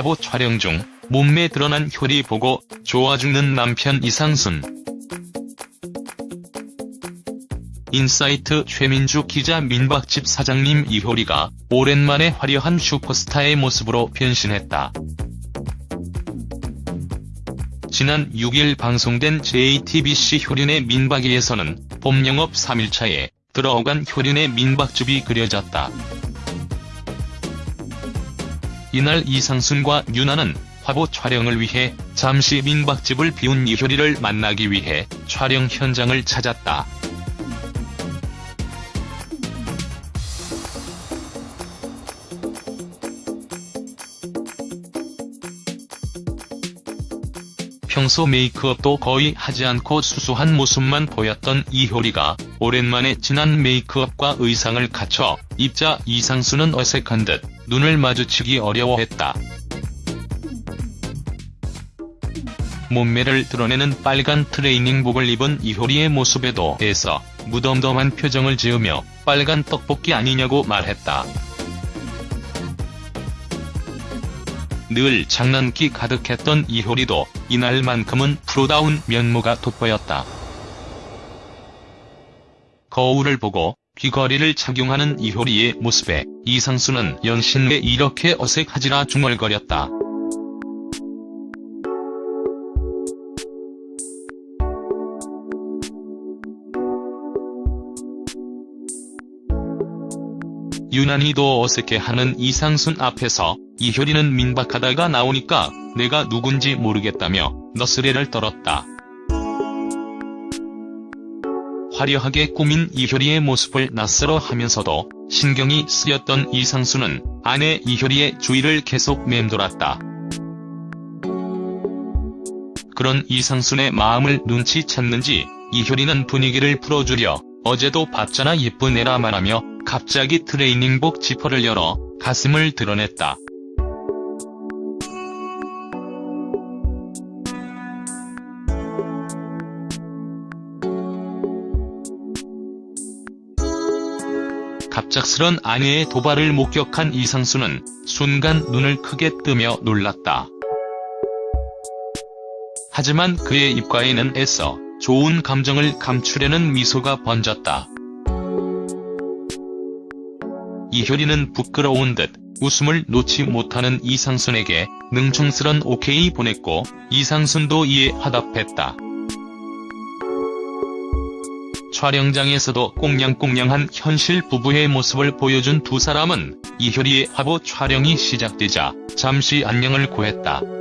화보 촬영 중 몸매 드러난 효리 보고 좋아 죽는 남편 이상순. 인사이트 최민주 기자 민박집 사장님 이효리가 오랜만에 화려한 슈퍼스타의 모습으로 변신했다. 지난 6일 방송된 JTBC 효리네 민박2에서는 봄 영업 3일차에 들어간 효리네 민박집이 그려졌다. 이날 이상순과 유나는 화보 촬영을 위해 잠시 민박집을 비운 이효리를 만나기 위해 촬영 현장을 찾았다. 평소 메이크업도 거의 하지 않고 수수한 모습만 보였던 이효리가 오랜만에 진한 메이크업과 의상을 갖춰 입자 이상수는 어색한 듯 눈을 마주치기 어려워했다. 몸매를 드러내는 빨간 트레이닝복을 입은 이효리의 모습에도 애써 무덤덤한 표정을 지으며 빨간 떡볶이 아니냐고 말했다. 늘 장난기 가득했던 이효리도 이날만큼은 프로다운 면모가 돋보였다. 거울을 보고 귀걸이를 착용하는 이효리의 모습에 이상수는 연신 왜 이렇게 어색하지라 중얼거렸다. 유난히도 어색해하는 이상순 앞에서 이효리는 민박하다가 나오니까 내가 누군지 모르겠다며 너스레를 떨었다. 화려하게 꾸민 이효리의 모습을 낯설어 하면서도 신경이 쓰였던 이상수는 아내 이효리의 주위를 계속 맴돌았다. 그런 이상순의 마음을 눈치챘는지 이효리는 분위기를 풀어주려 어제도 봤잖아 예쁜 애라 말하며 갑자기 트레이닝복 지퍼를 열어 가슴을 드러냈다. 갑작스런 아내의 도발을 목격한 이상수는 순간 눈을 크게 뜨며 놀랐다. 하지만 그의 입가에는 애써 좋은 감정을 감추려는 미소가 번졌다. 이효리는 부끄러운 듯 웃음을 놓지 못하는 이상순에게 능청스런 오케이 보냈고 이상순도 이에 화답했다. 촬영장에서도 꽁냥꽁냥한 현실 부부의 모습을 보여준 두 사람은 이효리의 화보 촬영이 시작되자 잠시 안녕을 고했다.